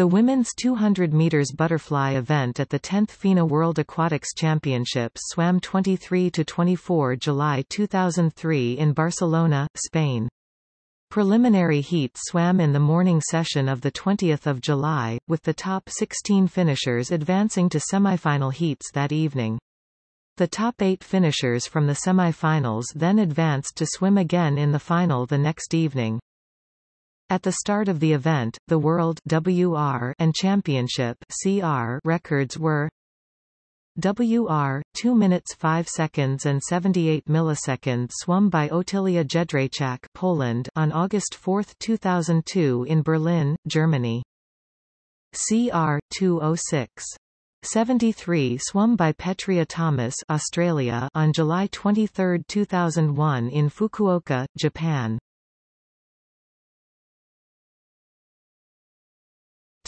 The women's 200 meters butterfly event at the 10th FINA World Aquatics Championships swam 23 to 24 July 2003 in Barcelona, Spain. Preliminary heats swam in the morning session of 20 July, with the top 16 finishers advancing to semifinal heats that evening. The top eight finishers from the semifinals then advanced to swim again in the final the next evening. At the start of the event, the World WR and Championship CR records were WR 2 minutes 5 seconds and 78 milliseconds swum by Otylia Jędrzejczak Poland on August 4, 2002 in Berlin, Germany. CR 206 73 swum by Petria Thomas Australia on July 23, 2001 in Fukuoka, Japan.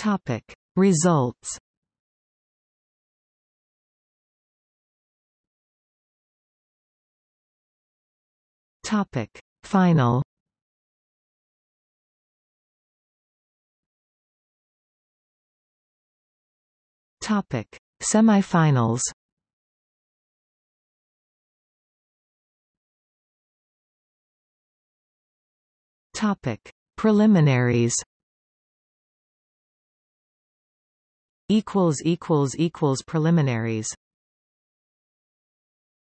Topic. Results Topic. Final Topic. Semifinals Topic. Preliminaries equals equals equals preliminaries